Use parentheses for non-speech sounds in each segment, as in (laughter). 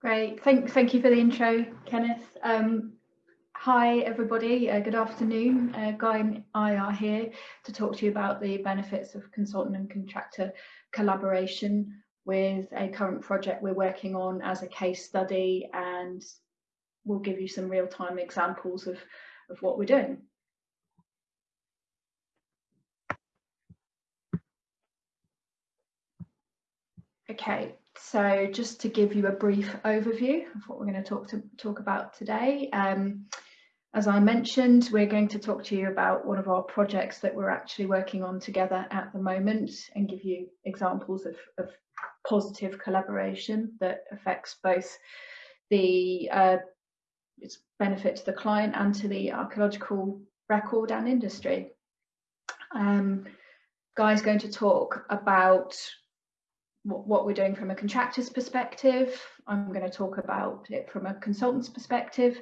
Great, thank, thank you for the intro, Kenneth. Um, hi, everybody, uh, good afternoon. Uh, Guy and I are here to talk to you about the benefits of consultant and contractor collaboration with a current project we're working on as a case study and we'll give you some real-time examples of, of what we're doing. Okay, so just to give you a brief overview of what we're going to talk to talk about today. Um, as I mentioned, we're going to talk to you about one of our projects that we're actually working on together at the moment and give you examples of, of positive collaboration that affects both the uh, its benefit to the client and to the archaeological record and industry. Um, Guy's going to talk about what we're doing from a contractor's perspective. I'm going to talk about it from a consultant's perspective.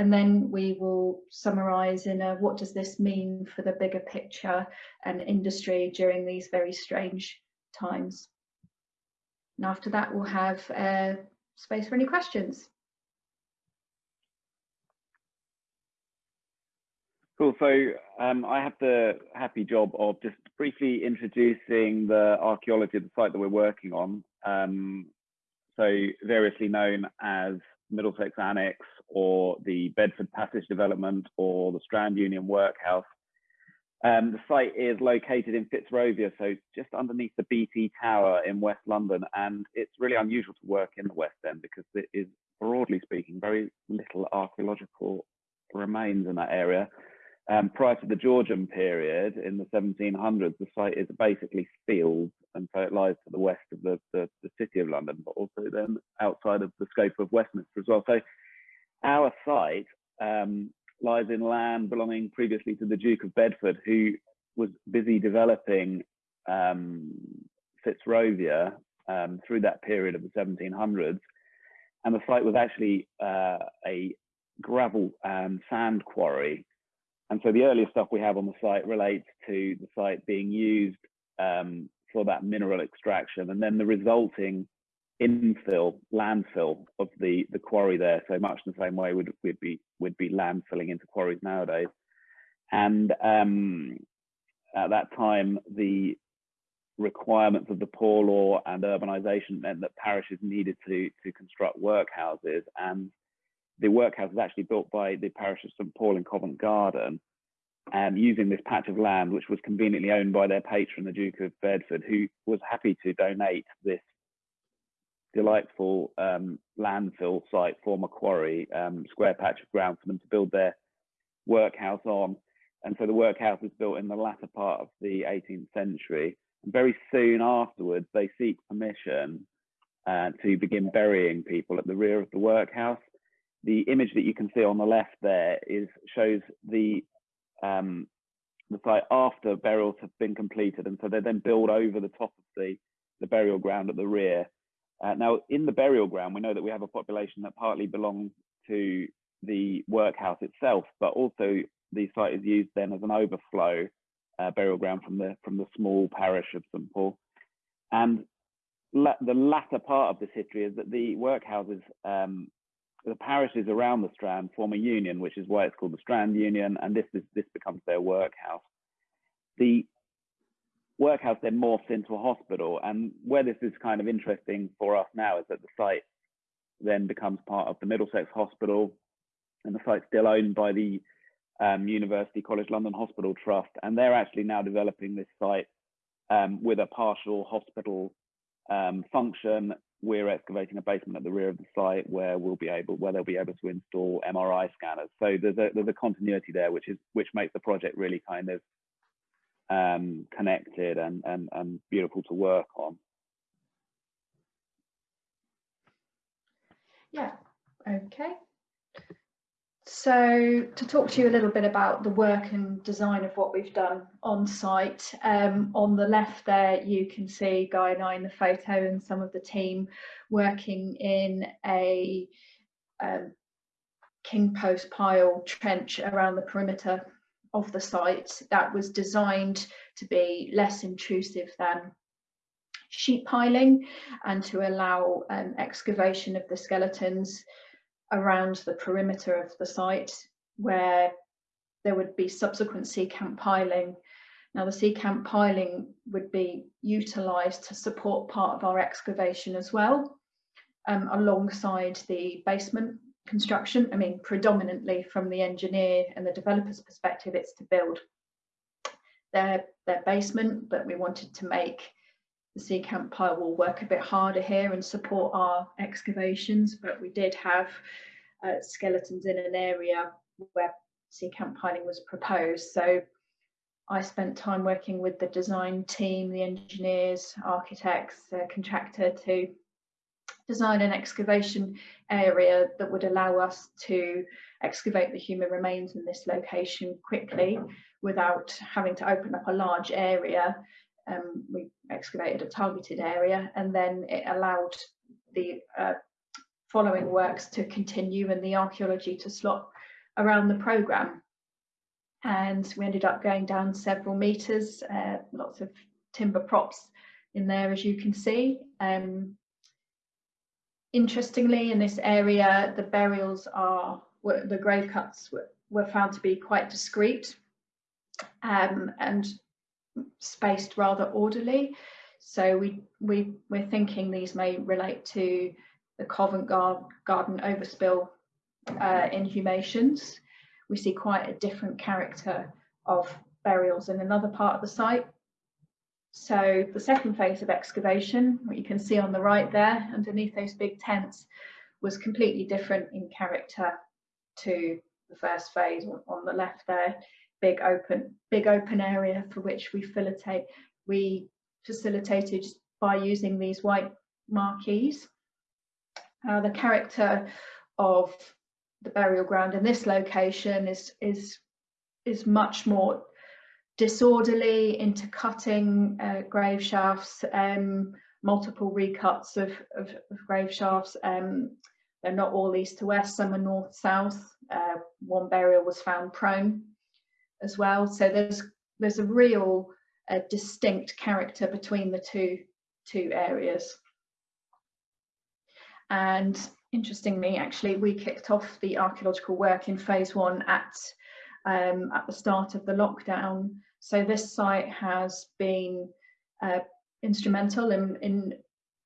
And then we will summarize in a what does this mean for the bigger picture and industry during these very strange times. And after that, we'll have uh, space for any questions. Cool. So um, I have the happy job of just briefly introducing the archaeology of the site that we're working on. Um, so variously known as Middlesex Annex or the Bedford Passage development or the Strand Union Workhouse. Um, the site is located in Fitzrovia, so just underneath the BT Tower in West London. And it's really unusual to work in the West End because there is, broadly speaking, very little archaeological remains in that area. Um, prior to the Georgian period in the 1700s, the site is basically fields, and so it lies to the west of the, the, the, city of London, but also then outside of the scope of Westminster as well. So our site um, lies in land belonging previously to the Duke of Bedford, who was busy developing um, Fitzrovia um, through that period of the 1700s. And the site was actually uh, a gravel and sand quarry and so the earliest stuff we have on the site relates to the site being used um, for that mineral extraction and then the resulting infill, landfill of the, the quarry there. So much the same way would we'd be would be landfilling into quarries nowadays. And um, at that time, the requirements of the poor law and urbanization meant that parishes needed to to construct workhouses and the workhouse was actually built by the parish of St Paul in Covent Garden, um, using this patch of land, which was conveniently owned by their patron, the Duke of Bedford, who was happy to donate this delightful um, landfill site, former quarry, um, square patch of ground for them to build their workhouse on. And so the workhouse was built in the latter part of the 18th century. And very soon afterwards, they seek permission uh, to begin burying people at the rear of the workhouse the image that you can see on the left there is shows the um, the site after burials have been completed, and so they then build over the top of the the burial ground at the rear. Uh, now, in the burial ground, we know that we have a population that partly belongs to the workhouse itself, but also the site is used then as an overflow uh, burial ground from the from the small parish of St Paul. And la the latter part of this history is that the workhouses um, the parishes around the Strand form a union, which is why it's called the Strand Union, and this is this becomes their workhouse. The workhouse then morphs into a hospital, and where this is kind of interesting for us now is that the site then becomes part of the Middlesex Hospital, and the site's still owned by the um, University College London Hospital Trust, and they're actually now developing this site um, with a partial hospital um, function. We're excavating a basement at the rear of the site where we'll be able where they'll be able to install MRI scanners. So there's a there's a continuity there, which is which makes the project really kind of um, connected and, and and beautiful to work on. Yeah. Okay. so to talk to you a little bit about the work and design of what we've done on site, um, on the left there you can see Guy and I in the photo and some of the team working in a um, king post pile trench around the perimeter of the site that was designed to be less intrusive than sheet piling and to allow um, excavation of the skeletons around the perimeter of the site where there would be subsequent secant piling. Now the secant piling would be utilised to support part of our excavation as well um, alongside the basement construction. I mean, predominantly from the engineer and the developer's perspective, it's to build their, their basement, but we wanted to make the secant pile will work a bit harder here and support our excavations, but we did have uh, skeletons in an area where secant piling was proposed. So I spent time working with the design team, the engineers, architects, uh, contractor to design an excavation area that would allow us to excavate the human remains in this location quickly without having to open up a large area. Um, we excavated a targeted area and then it allowed the uh, following works to continue and the archaeology to slot around the programme. And we ended up going down several metres, uh, lots of timber props in there as you can see. Um, interestingly, in this area, the burials are, were, the grave cuts were, were found to be quite discreet um, and spaced rather orderly. So we, we, we're thinking these may relate to the Covent Garden overspill uh, inhumations. We see quite a different character of burials in another part of the site. So the second phase of excavation, what you can see on the right there, underneath those big tents, was completely different in character to the first phase on the left there. Big open, big open area for which we facilitate, we facilitated by using these white marquees. Uh, the character of the burial ground in this location is is is much more disorderly, intercutting uh, grave shafts, um, multiple recuts of, of, of grave shafts. Um, they're not all east to west, some are north south. Uh, one burial was found prone as well. So there's there's a real uh, distinct character between the two two areas. And interestingly, actually, we kicked off the archaeological work in phase one at, um, at the start of the lockdown. So this site has been uh, instrumental in, in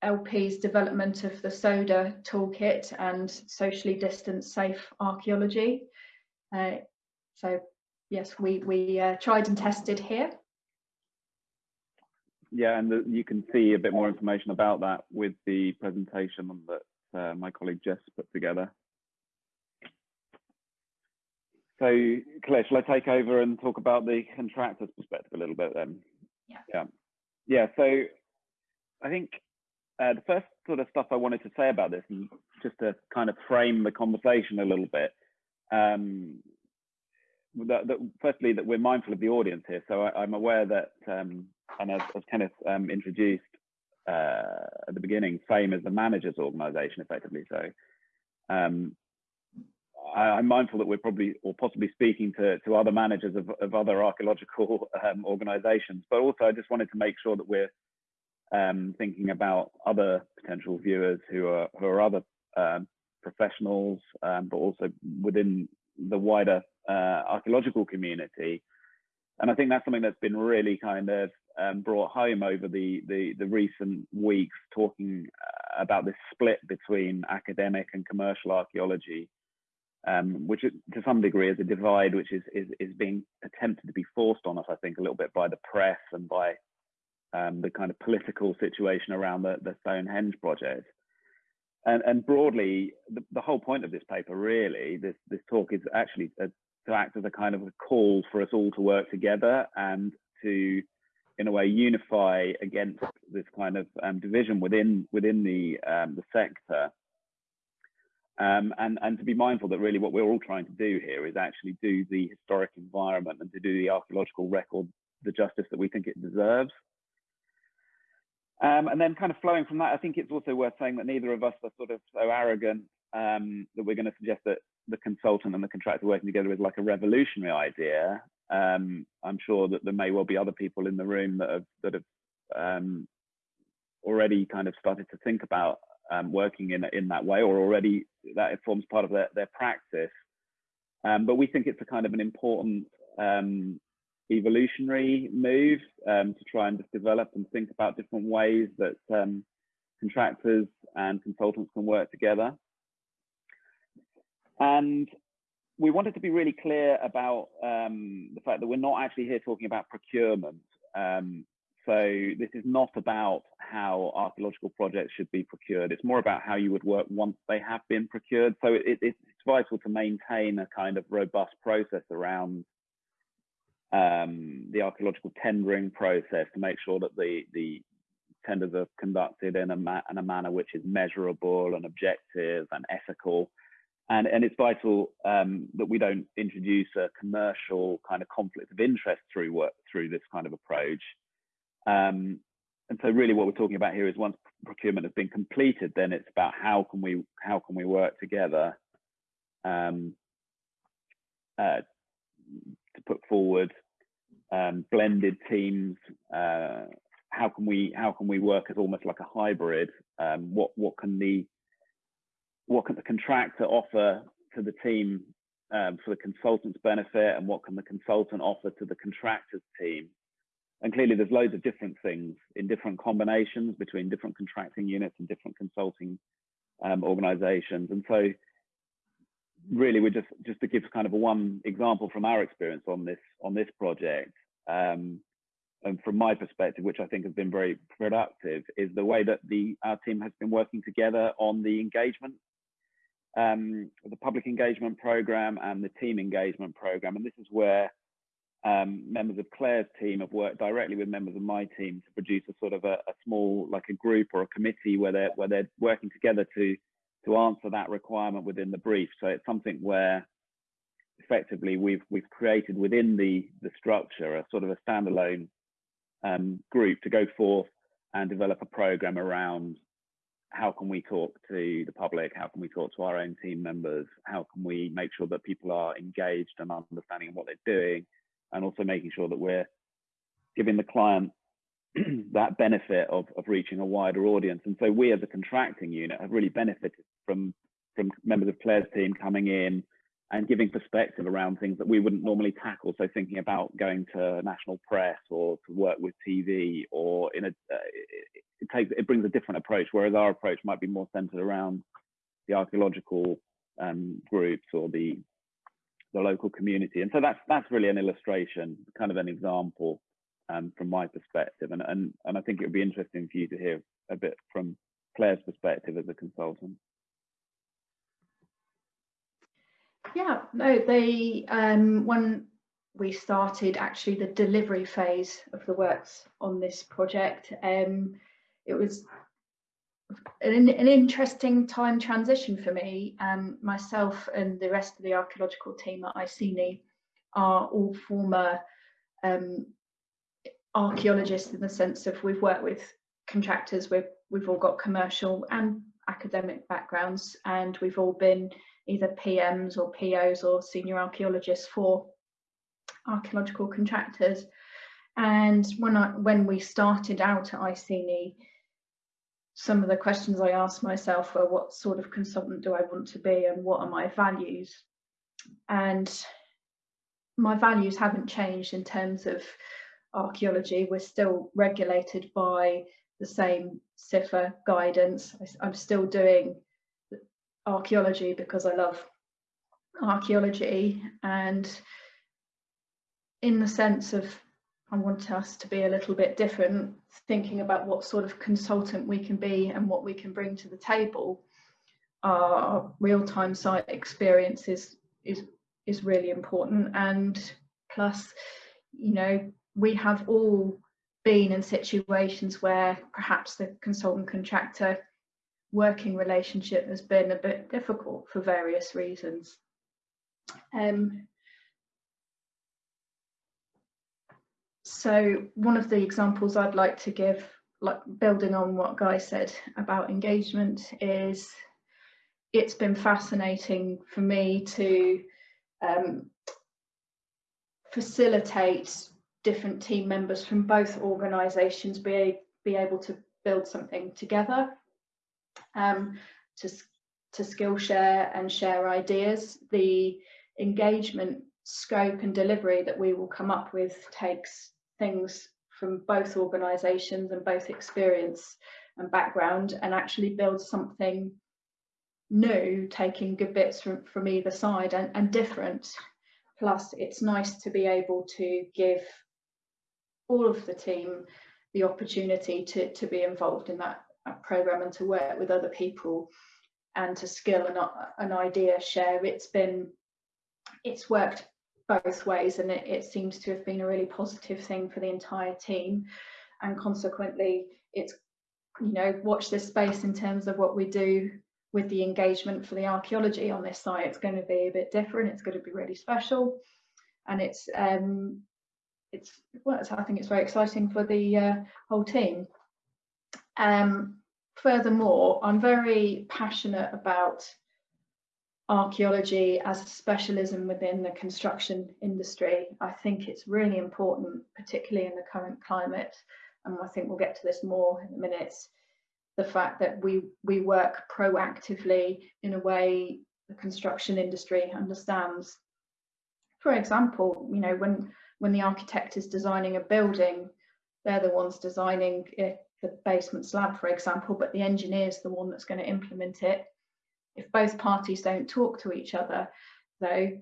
LP's development of the SODA toolkit and socially distanced safe archaeology. Uh, so yes, we, we uh, tried and tested here. Yeah, and the, you can see a bit more information about that with the presentation that uh, my colleague Jess put together. So Claire, shall I take over and talk about the contractor's perspective a little bit then? Yeah. Yeah. Yeah. So I think uh, the first sort of stuff I wanted to say about this, and just to kind of frame the conversation a little bit, um, that, that firstly that we're mindful of the audience here. So I, am aware that, um, and as, as Kenneth um, introduced, uh, at the beginning, FAME as the managers organization effectively. So um, I, am mindful that we're probably or possibly speaking to, to other managers of, of other archaeological um, organizations, but also I just wanted to make sure that we're um, thinking about other potential viewers who are, who are other um, professionals, um, but also within the wider uh, archaeological community. And I think that's something that's been really kind of um, brought home over the, the, the recent weeks, talking uh, about this split between academic and commercial archaeology, um, which to some degree is a divide which is, is, is being attempted to be forced on us, I think, a little bit by the press and by um, the kind of political situation around the, the Stonehenge project. And, and broadly, the, the whole point of this paper, really, this, this talk is actually a, to act as a kind of a call for us all to work together and to in a way unify against this kind of um, division within within the um, the sector. Um, and, and to be mindful that really what we're all trying to do here is actually do the historic environment and to do the archaeological record the justice that we think it deserves. Um, and then kind of flowing from that, I think it's also worth saying that neither of us are sort of so arrogant um, that we're going to suggest that the consultant and the contractor working together is like a revolutionary idea. Um, I'm sure that there may well be other people in the room that have that have um, already kind of started to think about um, working in in that way, or already that it forms part of their their practice. Um, but we think it's a kind of an important um, evolutionary move um, to try and just develop and think about different ways that um, contractors and consultants can work together. And we wanted to be really clear about um, the fact that we're not actually here talking about procurement. Um, so this is not about how archaeological projects should be procured. It's more about how you would work once they have been procured. So it, it's vital to maintain a kind of robust process around um, the archaeological tendering process to make sure that the, the tenders are conducted in a, in a manner which is measurable and objective and ethical. And, and it's vital um, that we don't introduce a commercial kind of conflict of interest through work through this kind of approach. Um, and so really what we're talking about here is once procurement has been completed, then it's about how can we how can we work together um, uh, to put forward um, blended teams. Uh, how can we how can we work as almost like a hybrid? Um, what what can the what can the contractor offer to the team um, for the consultant's benefit, and what can the consultant offer to the contractor's team? And clearly, there's loads of different things in different combinations between different contracting units and different consulting um, organizations. And so, really, we're just just to give kind of a one example from our experience on this on this project. Um, and from my perspective, which I think has been very productive, is the way that the our team has been working together on the engagement, um, the public engagement program and the team engagement program. And this is where um, members of Claire's team have worked directly with members of my team to produce a sort of a, a, small, like a group or a committee where they're where they're working together to to answer that requirement within the brief. So it's something where effectively we've we've created within the the structure a sort of a standalone um, group to go forth and develop a program around how can we talk to the public how can we talk to our own team members how can we make sure that people are engaged and understanding what they're doing and also making sure that we're giving the client (clears throat) that benefit of, of reaching a wider audience. And so we as a contracting unit have really benefited from, from members of Claire's team coming in and giving perspective around things that we wouldn't normally tackle. So thinking about going to national press or to work with TV or in a, uh, it, it takes, it brings a different approach, whereas our approach might be more centered around the archaeological um, groups or the the local community. And so that's that's really an illustration, kind of an example um, from my perspective. And, and and I think it would be interesting for you to hear a bit from Claire's perspective as a consultant. Yeah, no, they um, when we started actually the delivery phase of the works on this project, um, it was an, an interesting time transition for me. Um, myself and the rest of the archaeological team at Iceni are all former um, archaeologists in the sense of we've worked with contractors, we've, we've all got commercial and academic backgrounds, and we've all been either PMs or POs or senior archaeologists for archaeological contractors. And when I when we started out at Iceni, some of the questions I asked myself were what sort of consultant do I want to be and what are my values? And my values haven't changed in terms of archaeology. We're still regulated by the same CIFA guidance. I'm still doing archaeology because I love archaeology and in the sense of I want us to be a little bit different, thinking about what sort of consultant we can be and what we can bring to the table. Our real-time site experience is, is, is really important. And plus, you know, we have all been in situations where perhaps the consultant contractor working relationship has been a bit difficult for various reasons. Um, so one of the examples I'd like to give, like building on what Guy said about engagement, is it's been fascinating for me to um, facilitate different team members from both organisations be, be able to build something together, um, to, to skill share and share ideas. The engagement scope and delivery that we will come up with takes things from both organisations and both experience and background and actually build something new, taking good bits from, from either side and, and different. Plus, it's nice to be able to give all of the team the opportunity to, to be involved in that, program and to work with other people and to skill and an idea share. It's been, it's worked both ways and it, it seems to have been a really positive thing for the entire team. And consequently, it's, you know, watch this space in terms of what we do with the engagement for the archaeology on this site. It's going to be a bit different. It's going to be really special. And it's um, it's well, I think it's very exciting for the uh, whole team. Um, furthermore, I'm very passionate about archaeology as a specialism within the construction industry. I think it's really important, particularly in the current climate, and I think we'll get to this more in a minute, the fact that we, we work proactively in a way the construction industry understands. For example, you know, when when the architect is designing a building, they're the ones designing it, the basement slab, for example, but the engineer is the one that's going to implement it. If both parties don't talk to each other, though,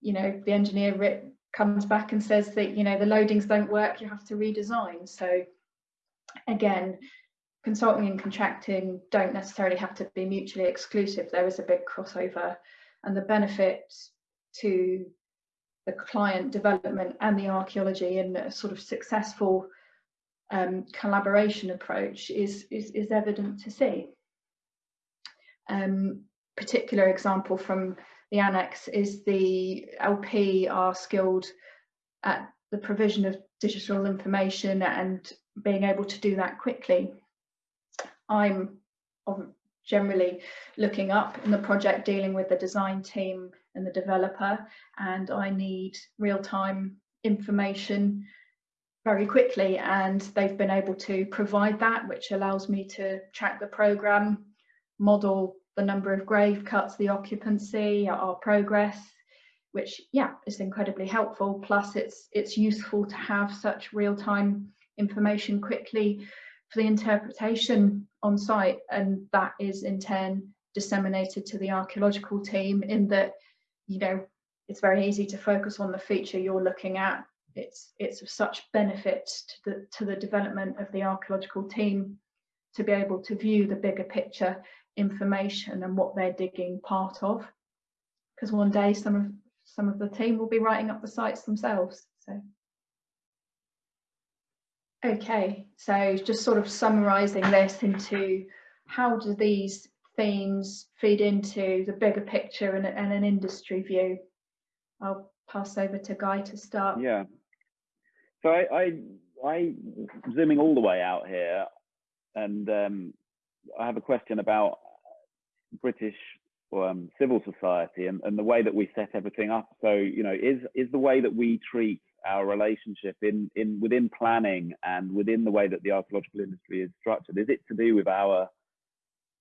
you know, the engineer comes back and says that, you know, the loadings don't work, you have to redesign. So again, consulting and contracting don't necessarily have to be mutually exclusive. There is a big crossover and the benefit to the client development and the archaeology in a sort of successful um, collaboration approach is, is, is, evident to see. Um, particular example from the annex is the LP are skilled at the provision of digital information and being able to do that quickly. I'm generally looking up in the project dealing with the design team and the developer and I need real-time information very quickly and they've been able to provide that which allows me to track the program model the number of grave cuts the occupancy our progress which yeah is incredibly helpful. Plus it's it's useful to have such real-time information quickly for the interpretation on site and that is in turn disseminated to the archaeological team in that you know it's very easy to focus on the feature you're looking at. It's it's of such benefit to the to the development of the archaeological team to be able to view the bigger picture information and what they're digging part of because one day some of some of the team will be writing up the sites themselves so okay so just sort of summarizing this into how do these themes feed into the bigger picture and, and an industry view. I'll pass over to Guy to start. Yeah. So I, I, I zooming all the way out here, and um, I have a question about British um, civil society and, and the way that we set everything up. So you know, is is the way that we treat our relationship in in within planning and within the way that the archaeological industry is structured, is it to do with our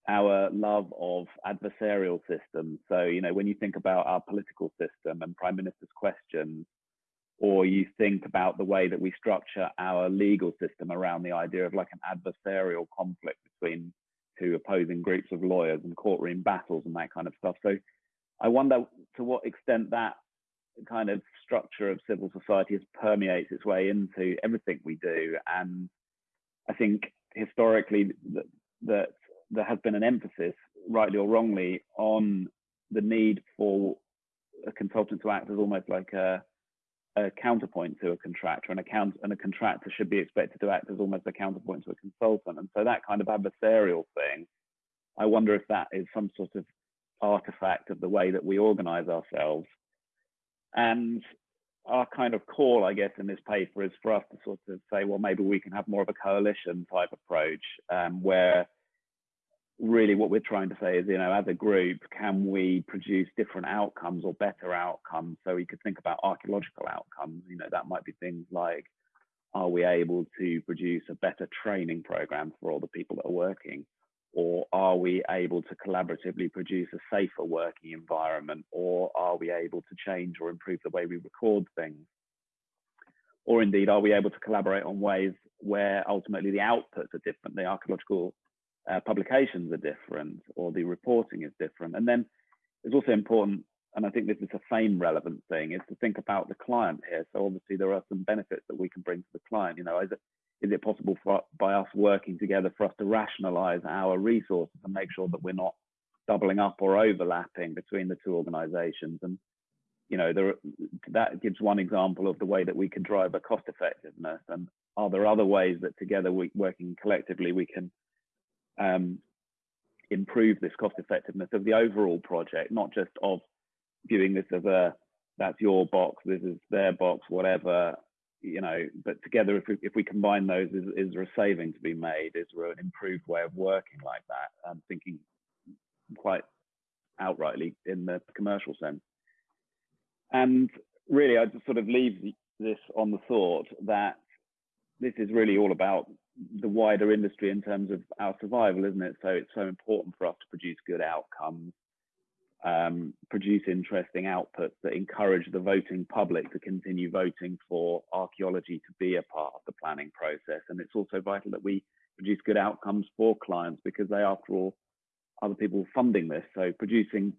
our love of adversarial systems. So, you know, when you think about our political system and prime minister's questions, or you think about the way that we structure our legal system around the idea of like an adversarial conflict between two opposing groups of lawyers and courtroom battles and that kind of stuff. So I wonder to what extent that kind of structure of civil society has permeates its way into everything we do. And I think historically that, that there has been an emphasis, rightly or wrongly, on the need for a consultant to act as almost like a, a counterpoint to a contractor, and a, count, and a contractor should be expected to act as almost a counterpoint to a consultant. And so that kind of adversarial thing I wonder if that is some sort of artifact of the way that we organize ourselves. And our kind of call, I guess, in this paper is for us to sort of say, well, maybe we can have more of a coalition type approach um, where really what we're trying to say is, you know, as a group, can we produce different outcomes or better outcomes? So we could think about archaeological outcomes, you know, that might be things like, are we able to produce a better training program for all the people that are working? Or are we able to collaboratively produce a safer working environment? Or are we able to change or improve the way we record things? Or indeed, are we able to collaborate on ways where ultimately the outputs are different, the archaeological uh, publications are different, or the reporting is different? And then it's also important, and I think this is a FAME relevant thing, is to think about the client here. So obviously there are some benefits that we can bring to the client. You know, is it, is it possible for by us working together for us to rationalize our resources and make sure that we're not doubling up or overlapping between the two organizations and you know there that gives one example of the way that we can drive a cost effectiveness and are there other ways that together we working collectively we can um, improve this cost effectiveness of the overall project not just of viewing this as a that's your box this is their box whatever you know, but together, if we, if we combine those, is, is there a saving to be made? Is there an improved way of working like that? I'm thinking quite outrightly in the commercial sense. And really, I just sort of leave this on the thought that this is really all about the wider industry in terms of our survival, isn't it? So it's so important for us to produce good outcomes um, produce interesting outputs that encourage the voting public to continue voting for archaeology to be a part of the planning process. And it's also vital that we produce good outcomes for clients because they, after all, are the people funding this. So producing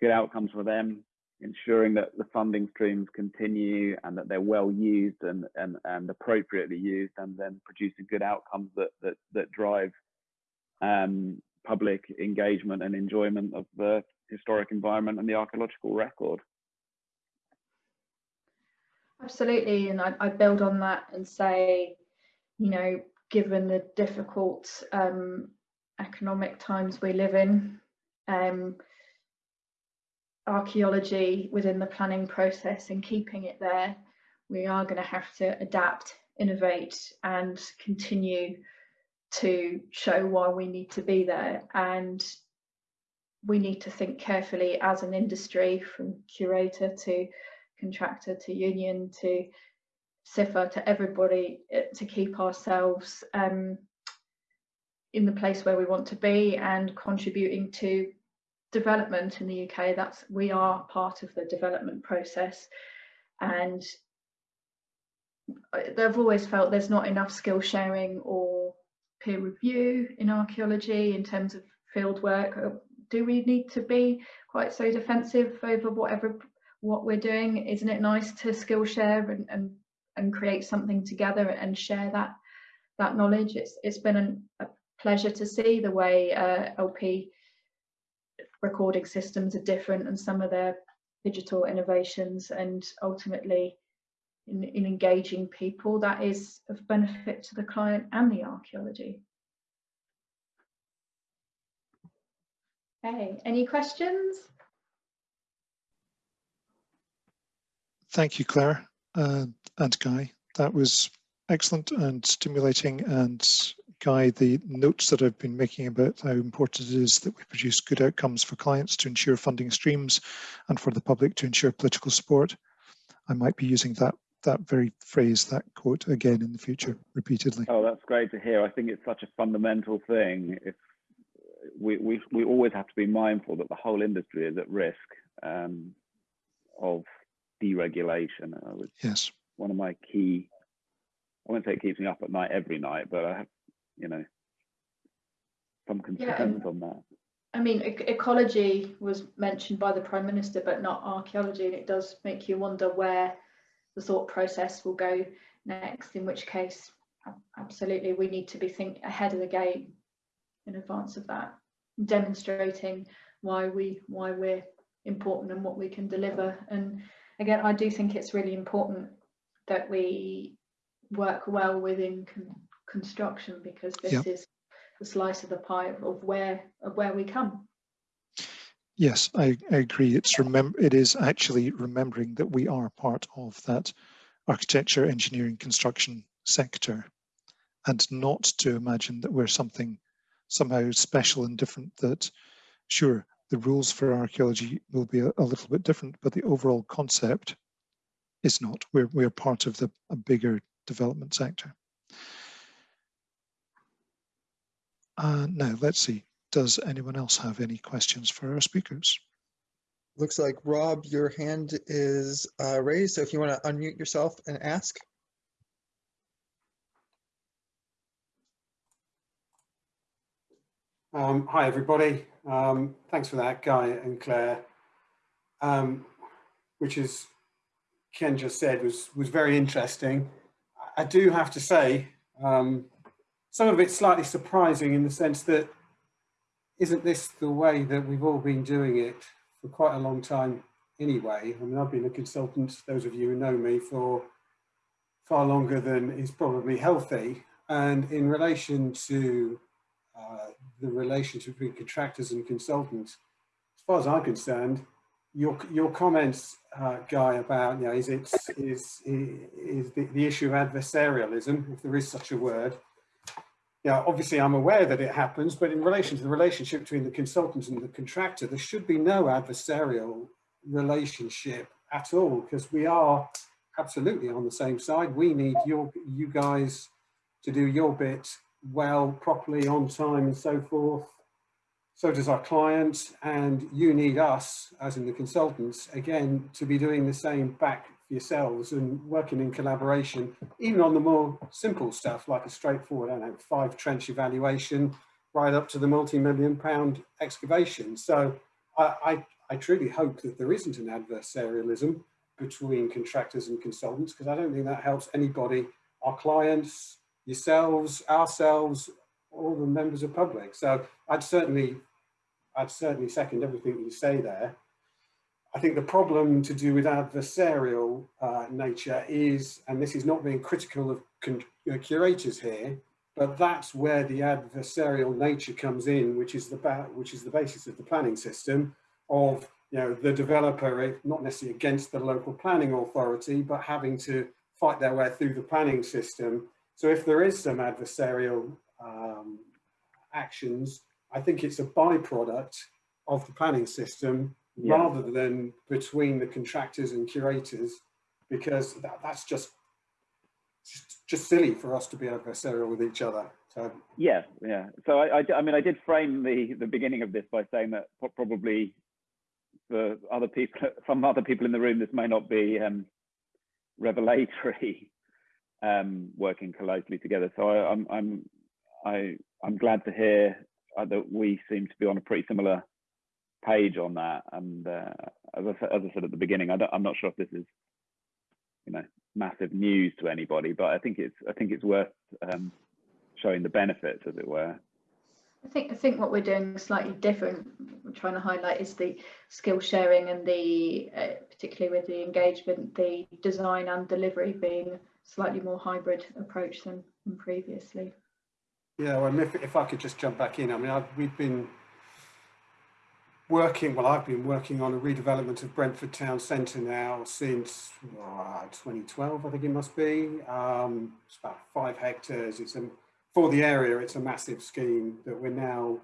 good outcomes for them, ensuring that the funding streams continue and that they're well used and, and, and appropriately used, and then producing good outcomes that, that, that drive um, public engagement and enjoyment of the historic environment and the archaeological record. Absolutely, and I, I build on that and say, you know, given the difficult um, economic times we live in, um, archaeology within the planning process and keeping it there, we are going to have to adapt, innovate, and continue to show why we need to be there. And we need to think carefully as an industry from curator to contractor to union to CIFA to everybody eh, to keep ourselves um, in the place where we want to be and contributing to development in the UK. That's we are part of the development process and they've always felt there's not enough skill sharing or peer review in archaeology in terms of field work do we need to be quite so defensive over whatever what we're doing? Isn't it nice to skill share and, and, and create something together and share that that knowledge? It's it's been an, a pleasure to see the way uh, LP recording systems are different and some of their digital innovations and ultimately in, in engaging people that is of benefit to the client and the archaeology. Okay, any questions? Thank you, Claire uh, and Guy. That was excellent and stimulating. And Guy, the notes that I've been making about how important it is that we produce good outcomes for clients to ensure funding streams and for the public to ensure political support. I might be using that that very phrase, that quote again in the future repeatedly. Oh, that's great to hear. I think it's such a fundamental thing. If we, we, we always have to be mindful that the whole industry is at risk um, of deregulation. Uh, yes. One of my key, I won't say it keeps me up at night every night, but I have, you know, some concerns yeah. on that. I mean, ecology was mentioned by the Prime Minister, but not archaeology, and it does make you wonder where the thought process will go next, in which case, absolutely, we need to be think ahead of the game in advance of that, demonstrating why we why we're important and what we can deliver. And again, I do think it's really important that we work well within construction because this is a slice of the pie of, of where of where we come. Yes, I, I agree. It's remember it is actually remembering that we are part of that architecture, engineering, construction sector, and not to imagine that we're something somehow special and different. That sure, the rules for archaeology will be a, a little bit different, but the overall concept is not. We're we're part of the a bigger development sector. Uh, now let's see. Does anyone else have any questions for our speakers? Looks like Rob, your hand is uh, raised. So if you want to unmute yourself and ask. Um, hi, everybody. Um, thanks for that, Guy and Claire. Um, which is, Ken just said, was, was very interesting. I do have to say, um, some of it's slightly surprising in the sense that isn't this the way that we've all been doing it for quite a long time anyway? I mean, I've been a consultant, those of you who know me, for far longer than is probably healthy. And in relation to uh, the relationship between contractors and consultants, as far as I'm concerned, your your comments, uh, Guy, about you know, is it is is the, the issue of adversarialism, if there is such a word, yeah, obviously I'm aware that it happens, but in relation to the relationship between the consultant and the contractor, there should be no adversarial relationship at all, because we are absolutely on the same side. We need your you guys to do your bit well, properly, on time and so forth. So does our client, and you need us, as in the consultants, again, to be doing the same back yourselves and working in collaboration, even on the more simple stuff like a straightforward, I don't know, five trench evaluation, right up to the multi-million pound excavation. So I, I, I, truly hope that there isn't an adversarialism between contractors and consultants, because I don't think that helps anybody, our clients, yourselves, ourselves, all the members of public. So I'd certainly, I'd certainly second everything you say there. I think the problem to do with adversarial uh, nature is, and this is not being critical of uh, curators here, but that's where the adversarial nature comes in, which is the which is the basis of the planning system of you know the developer eh, not necessarily against the local planning authority, but having to fight their way through the planning system. So if there is some adversarial um, actions, I think it's a byproduct of the planning system yeah. rather than between the contractors and curators, because that, that's just, just, just silly for us to be adversarial with each other. So yeah, yeah. So I, I, I, mean, I did frame the the beginning of this by saying that probably for other people, (laughs) some other people in the room, this may not be um, revelatory, (laughs) um, working closely together. So I, I'm I'm I I'm glad to hear uh, that we seem to be on a pretty similar page on that. And uh, as, I, as I said at the beginning, I am not sure if this is, you know, massive news to anybody, but I think it's I think it's worth um, showing the benefits, as it were. I think I think what we're doing slightly different. We're trying to highlight is the skill sharing and the uh, particularly with the engagement, the design and delivery being slightly more hybrid approach than, than previously. Yeah, well, if, if I could just jump back in, I mean, I've, we've been working, well, I've been working on a redevelopment of Brentford Town Centre now since uh, 2012, I think it must be. Um, it's about five hectares. It's a, for the area, it's a massive scheme that we're now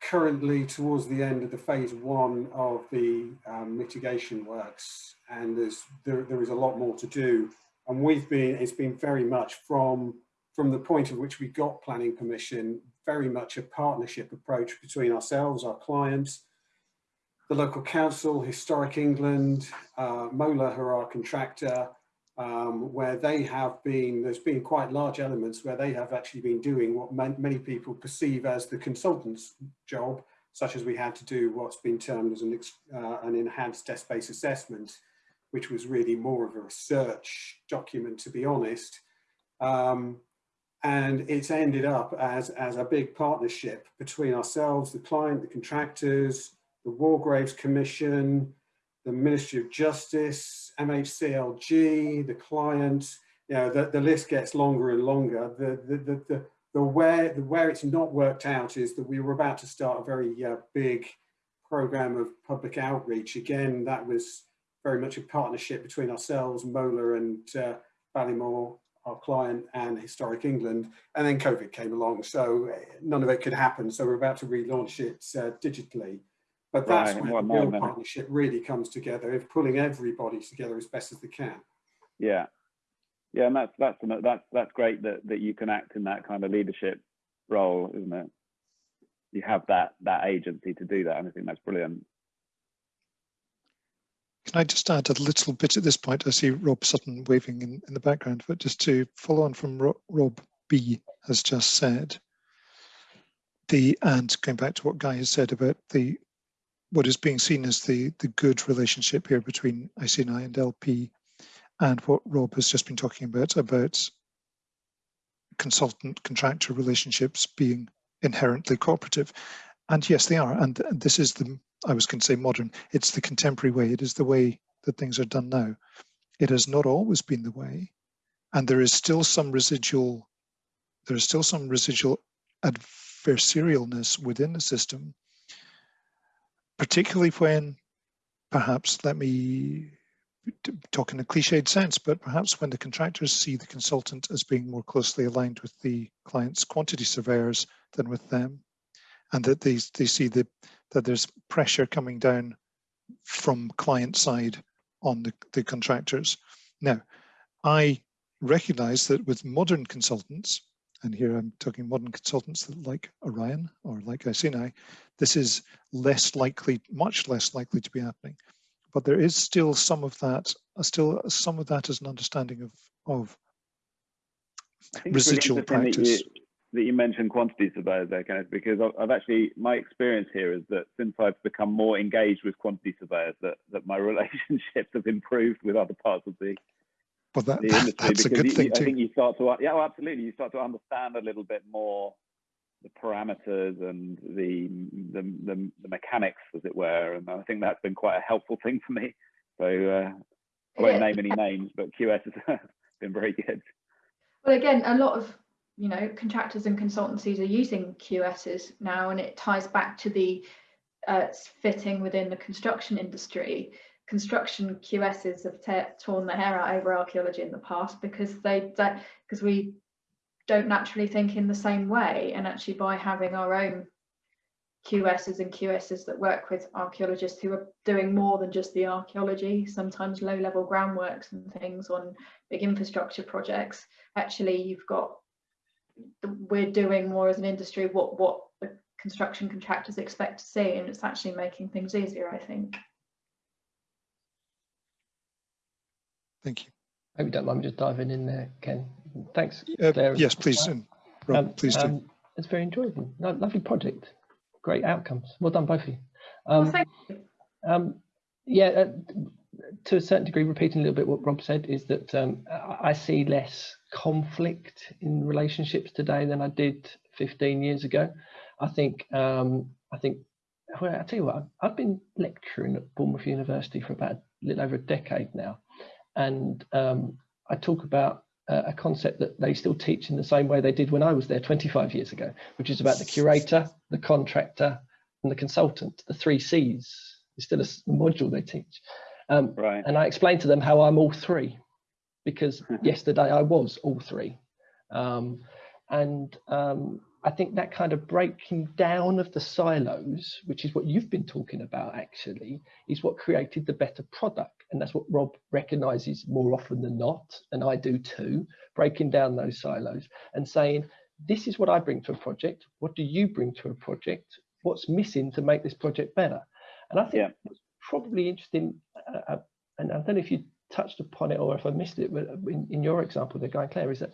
currently towards the end of the phase one of the um, mitigation works. And there's, there, there is a lot more to do. And we've been, it's been very much from, from the point at which we got planning permission, very much a partnership approach between ourselves, our clients, the local council, Historic England, uh, Mola, who are our contractor, um, where they have been, there's been quite large elements where they have actually been doing what many people perceive as the consultant's job, such as we had to do what's been termed as an, uh, an enhanced desk-based assessment, which was really more of a research document, to be honest. Um, and it's ended up as, as a big partnership between ourselves, the client, the contractors, the War Graves Commission, the Ministry of Justice, MHCLG, the client, you know, the, the list gets longer and longer. The, the, the, the, the where, the where it's not worked out is that we were about to start a very uh, big program of public outreach. Again, that was very much a partnership between ourselves, Mola and uh, Ballymore, our client, and Historic England. And then COVID came along, so uh, none of it could happen. So we're about to relaunch it uh, digitally. But that's Right, where the real no, no. partnership really comes together, of pulling everybody together as best as they can. Yeah, yeah, and that's that's that's that's great that that you can act in that kind of leadership role, isn't it? You have that that agency to do that, and I think that's brilliant. Can I just add a little bit at this point? I see Rob Sutton waving in, in the background, but just to follow on from Ro- Rob B has just said, the and going back to what Guy has said about the what is being seen as the the good relationship here between Iceni and LP, and what Rob has just been talking about about consultant contractor relationships being inherently cooperative. And yes, they are. And, and this is the, I was going to say modern, it's the contemporary way. It is the way that things are done now. It has not always been the way. And there is still some residual, there is still some residual adversarialness within the system, particularly when perhaps, let me talk in a cliched sense, but perhaps when the contractors see the consultant as being more closely aligned with the client's quantity surveyors than with them, and that they, they see the, that there's pressure coming down from client side on the, the contractors. Now, I recognize that with modern consultants, and here I'm talking modern consultants that like Orion or like Iceni, this is less likely, much less likely to be happening. But there is still some of that, uh, still some of that as an understanding of, of really Residual interesting that you, practice. that you mentioned quantity surveyors there, Kenneth, because I've, I've actually my experience here is that since I've become more engaged with quantity surveyors, that that my (laughs) relationships have improved with other parts of the well, that, the industry that's a good you- thing you- I too. think you start to yeah, well, absolutely. You start to understand a little bit more the parameters and the, the the the mechanics, as it were, and I think that's been quite a helpful thing for me. So uh, I won't Yeah. name any names, but QS has (laughs) been very good. Well, again, a lot of you know contractors and consultancies are using QSs now, and it ties back to the uh, fitting within the construction industry. Construction QSs have torn their hair out over archaeology in the past because they because we don't naturally think in the same way, and actually by having our own QSs and QSs that work with archaeologists who are doing more than just the archaeology, sometimes low level groundworks and things on big infrastructure projects actually you've got we're doing more as an industry what what the construction contractors expect to see. And it's actually making things easier i think Thank you. I Hope you don't mind me just diving in there, Ken. Thanks. Uh, yes, please, well. and Rob, Um, please do. um, It's very enjoyable. No, lovely project. Great outcomes. Well done, both of you. well, Um, thank you. um, yeah, uh, to a certain degree, repeating a little bit what Rob said, is that um, I I see less conflict in relationships today than I did 15 years ago. I think, um, I think, well, I tell you what, I've- I've been lecturing at Bournemouth University for about a little over a decade now, and um, I talk about uh, a concept that they still teach in the same way they did when I was there 25 years ago, which is about the curator, the contractor, and the consultant. The three C's It's still a module they teach. Um, Right. and I explained to them how I'm all three, because (laughs) yesterday I was all three. Um, and um, I think that kind of breaking down of the silos, which is what you've been talking about actually, is what created the better product. And that's what Rob recognizes more often than not, and I do too, breaking down those silos and saying, this is what I bring to a project. What do you bring to a project? What's missing to make this project better? And I think Yeah. what's probably interesting, uh, uh, and I don't know if you touched upon it or if I missed it, but in, in your example, the guy Claire, is that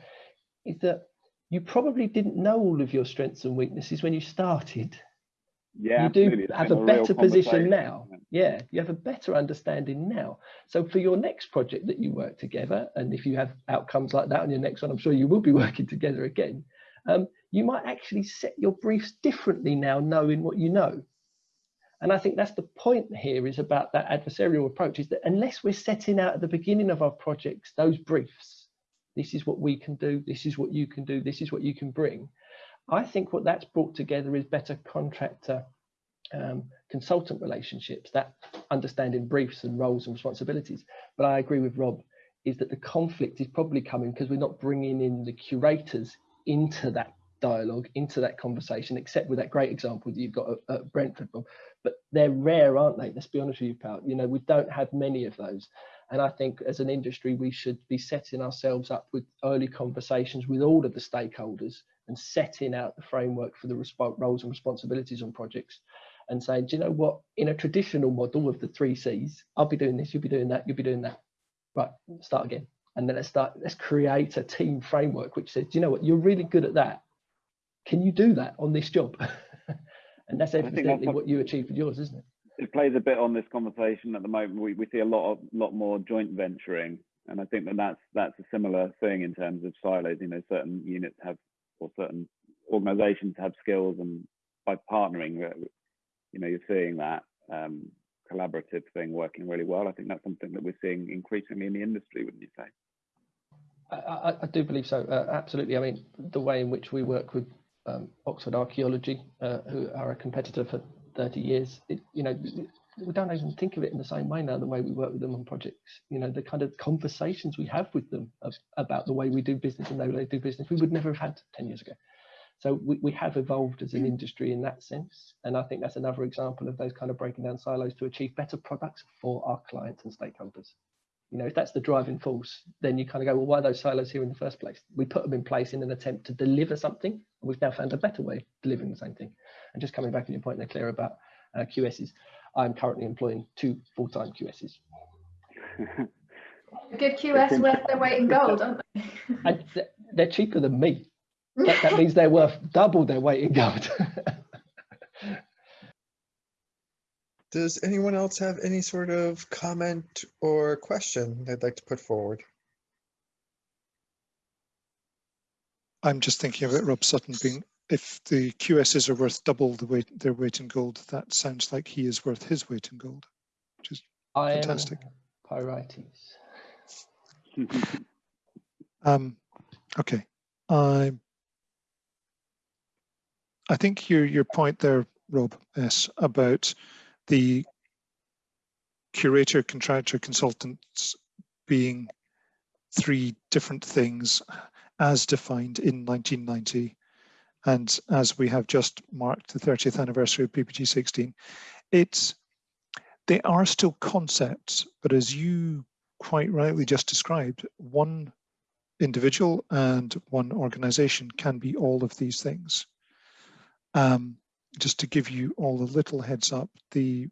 is that you probably didn't know all of your strengths and weaknesses when you started. Yeah, you do have a better position now. Yeah, you have a better understanding now. So for your next project that you work together, and if you have outcomes like that on your next one, I'm sure you will be (laughs) working together again. Um, you might actually set your briefs differently now, knowing what you know. And I think that's the point here is about that adversarial approach is that unless we're setting out at the beginning of our projects those briefs, this is what we can do, this is what you can do, this is what you can bring. I think what that's brought together is better contractor um, consultant relationships, that understanding briefs and roles and responsibilities. But I agree with Rob, is that the conflict is probably coming because we're not bringing in the curators into that dialogue, into that conversation, except with that great example that you've got at, at Brentford, Bob. But they're rare, aren't they? Let's be honest with you, pal. You know, we don't have many of those. And I think as an industry, we should be setting ourselves up with early conversations with all of the stakeholders and setting out the framework for the roles and responsibilities on projects and saying, do you know what, in a traditional model of the three C's, I'll be doing this, you'll be doing that, you'll be doing that. Right, start again. And then let's start, let's create a team framework which says, do you know what, you're really good at that. Can you do that on this job? (laughs) and that's evidently what you achieved with yours, isn't it? It plays a bit on this conversation at the moment. We, we see a lot of lot more joint venturing, and I think that that's that's a similar thing in terms of silos. You know, certain units have or certain organisations have skills, and by partnering, you know, you're seeing that um, collaborative thing working really well. I think that's something that we're seeing increasingly in the industry, wouldn't you say? I, I do believe so, uh, absolutely. I mean, the way in which we work with um, Oxford Archaeology, uh, who are a competitor for 30 years, it, you know, we don't even think of it in the same way now, the way we work with them on projects. You know, the kind of conversations we have with them of, about the way we do business and the way they do business, we would never have had 10 years ago. So we, we have evolved as an industry in that sense. And I think that's another example of those kind of breaking down silos to achieve better products for our clients and stakeholders. You know, if that's the driving force, then you kind of go, well, why are those silos here in the first place? We put them in place in an attempt to deliver something. And we've now found a better way of delivering the same thing. And just coming back to your point there, Claire, about uh, QSs, I'm currently employing two full-time QSs. A (laughs) good QS worth their weight in gold, aren't they? and they're cheaper than me that, that means they're worth double their weight in gold. (laughs) Does anyone else have any sort of comment or question they'd like to put forward? I'm just thinking about Rob Sutton being, if the QSs are worth double the weight, their weight in gold, that sounds like he is worth his weight in gold, which is I fantastic. Pyrites. (laughs) um, okay, I I think your your point there, Rob is about the curator, contractor, consultants being three different things as defined in 1990 and as we have just marked the 30th anniversary of PPG 16 it's they are still concepts but as you quite rightly just described one individual and one organization can be all of these things um, just to give you all a little heads up, the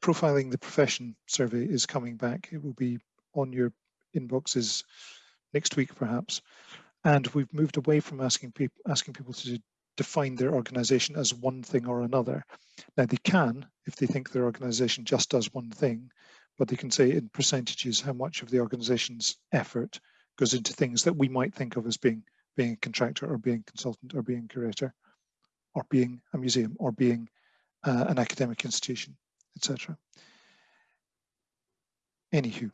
profiling the profession survey is coming back. It will be on your inboxes next week, perhaps. And we've moved away from asking people asking people to define their organization as one thing or another. Now they can, if they think their organization just does one thing, but they can say in percentages how much of the organization's effort goes into things that we might think of as being being a contractor or being consultant or being curator or being a museum or being uh, an academic institution, etc. Anywho.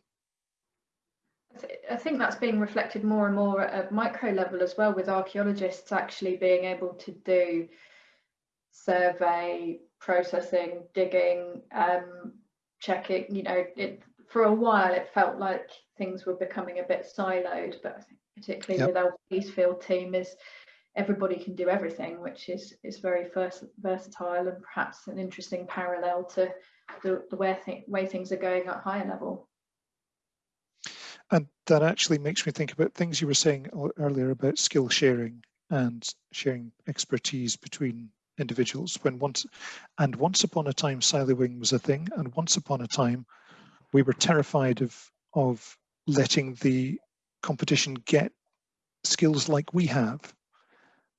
I think that's being reflected more and more at a micro level as well with archaeologists actually being able to do survey, processing, digging, um, checking, you know, it, for a while it felt like things were becoming a bit siloed, but I think particularly yep. with our Peacefield team is everybody can do everything, which is is very vers versatile and perhaps an interesting parallel to the, the way, th way things are going at higher level. And that actually makes me think about things you were saying earlier about skill sharing and sharing expertise between individuals when once and once upon a time siloing was a thing and once upon a time we were terrified of of letting the competition get skills like we have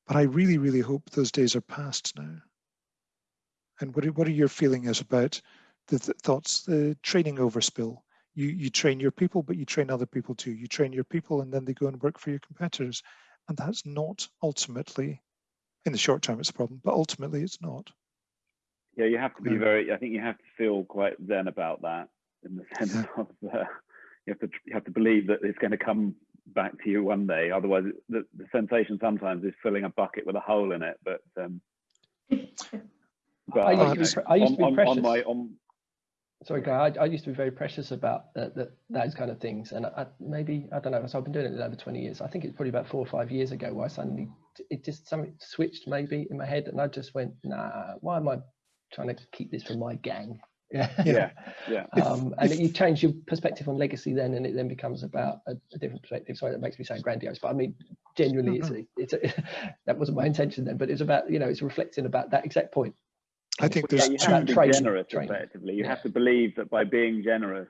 but I really, really hope those days are past now. And what are, what are your feelings about the th thoughts, the training overspill? You, you train your people, but you train other people too. You train your people and then they go and work for your competitors. And that's not ultimately, in the short term, it's a problem, but ultimately it's not. Yeah, you have to be very, I think you have to feel quite zen about that in the sense yeah. (laughs) of uh, you have to you have to believe that it's going to come back to you one day. Otherwise, the, the sensation sometimes is filling a bucket with a hole in it. But um, but I used to be I used to be on, on, on my on sorry, Guy, I, I used to be very precious about uh, that, those kind of things. And I, I, maybe, I don't know, so I've been doing it over 20 years. I think it's probably about four or five years ago where I suddenly, it just something switched maybe in my head and I just went, nah, why am I trying to keep this from my gang? Yeah. yeah yeah (laughs) um, and if- you change your perspective on legacy then and it then becomes about a, a different perspective sorry that makes me sound grandiose but i mean genuinely it's a, it's a, (laughs) that wasn't my intention then but it's about you know it's reflecting about that exact point I think there's yeah, you two. have to be generous training. effectively. You Yeah. have to believe that by being generous,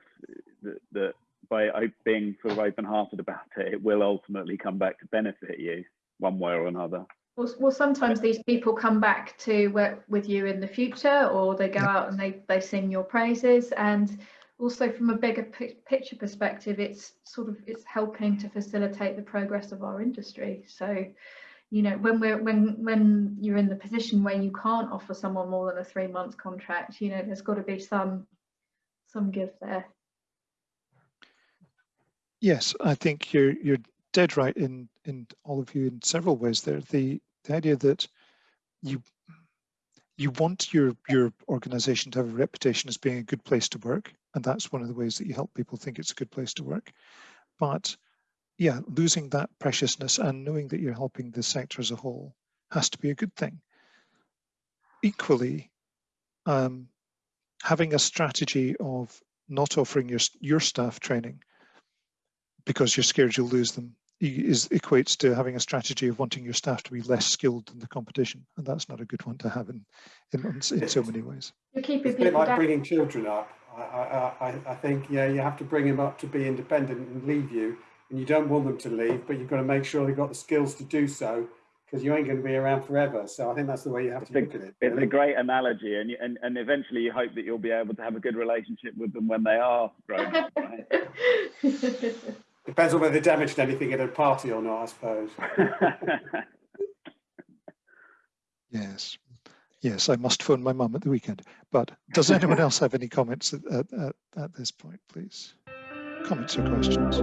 that, that by being sort of open-hearted about it, it will ultimately come back to benefit you one way or another. Well, well, sometimes these people come back to work with you in the future, or they go out and they, they sing your praises. And also from a bigger pi- picture perspective, it's sort of it's helping to facilitate the progress of our industry. So, you know, when we're when when you're in the position where you can't offer someone more than a three month contract, you know, there's got to be some some give there. Yes, I think you're you're dead right in in all of you in several ways there. The the idea that you you want your your organization to have a reputation as being a good place to work, and that's one of the ways that you help people think it's a good place to work. But yeah, losing that preciousness and knowing that you're helping the sector as a whole has to be a good thing. Equally, um, having a strategy of not offering your your staff training because you're scared you'll lose them is equates to having a strategy of wanting your staff to be less skilled than the competition and that's not a good one to have in in, in so many ways You're keeping It's a bit people like down. bringing children up. I, I, I, I think, yeah, you have to bring them up to be independent and leave you. And you don't want them to leave, but you've got to make sure they've got the skills to do so because you ain't going to be around forever. So I think that's the way you have It's to a- look at it. It's a great analogy, and, you- and and eventually you hope that you'll be able to have a good relationship with them when they are grown up. Right? (laughs) Depends on whether they damaged anything at a party or not, I suppose. (laughs) yes. Yes i must phone my mum at the weekend. But does anyone else have any comments at, at, at, at this point please? Comments or questions